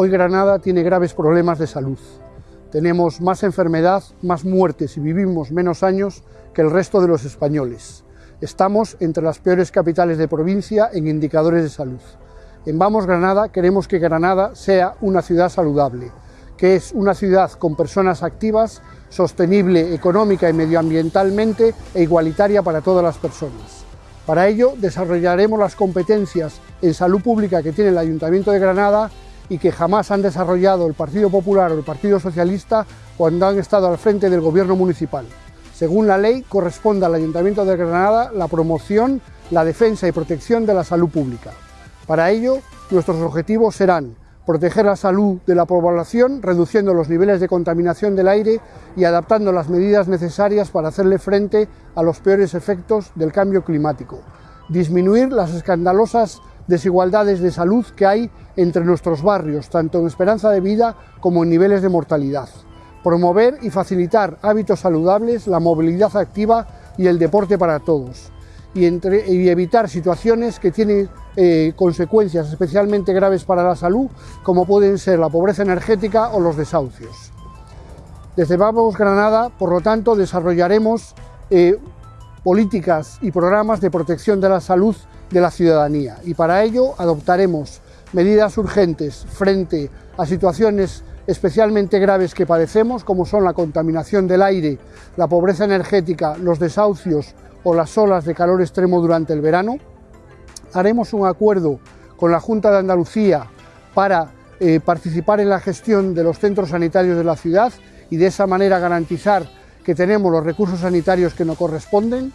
Hoy Granada tiene graves problemas de salud. Tenemos más enfermedad, más muertes y vivimos menos años que el resto de los españoles. Estamos entre las peores capitales de provincia en indicadores de salud. En Vamos Granada queremos que Granada sea una ciudad saludable, que es una ciudad con personas activas, sostenible económica y medioambientalmente e igualitaria para todas las personas. Para ello desarrollaremos las competencias en salud pública que tiene el Ayuntamiento de Granada y que jamás han desarrollado el Partido Popular o el Partido Socialista cuando han estado al frente del gobierno municipal. Según la ley, corresponde al Ayuntamiento de Granada la promoción, la defensa y protección de la salud pública. Para ello, nuestros objetivos serán proteger la salud de la población, reduciendo los niveles de contaminación del aire y adaptando las medidas necesarias para hacerle frente a los peores efectos del cambio climático. Disminuir las escandalosas desigualdades de salud que hay entre nuestros barrios, tanto en esperanza de vida como en niveles de mortalidad. Promover y facilitar hábitos saludables, la movilidad activa y el deporte para todos. Y, evitar situaciones que tienen eh, consecuencias especialmente graves para la salud, como pueden ser la pobreza energética o los desahucios. Desde Vamos Granada, por lo tanto, desarrollaremos eh, políticas y programas de protección de la salud de la ciudadanía y para ello adoptaremos medidas urgentes frente a situaciones especialmente graves que padecemos, como son la contaminación del aire, la pobreza energética, los desahucios o las olas de calor extremo durante el verano. Haremos un acuerdo con la Junta de Andalucía para eh, participar en la gestión de los centros sanitarios de la ciudad y de esa manera garantizar que tenemos los recursos sanitarios que nos corresponden.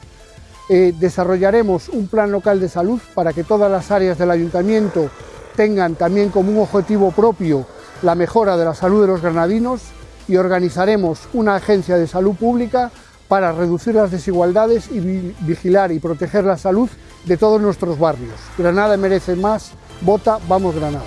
Eh, desarrollaremos un plan local de salud para que todas las áreas del ayuntamiento tengan también como un objetivo propio la mejora de la salud de los granadinos y organizaremos una agencia de salud pública para reducir las desigualdades y vigilar y proteger la salud de todos nuestros barrios. Granada merece más, vota, vamos Granada.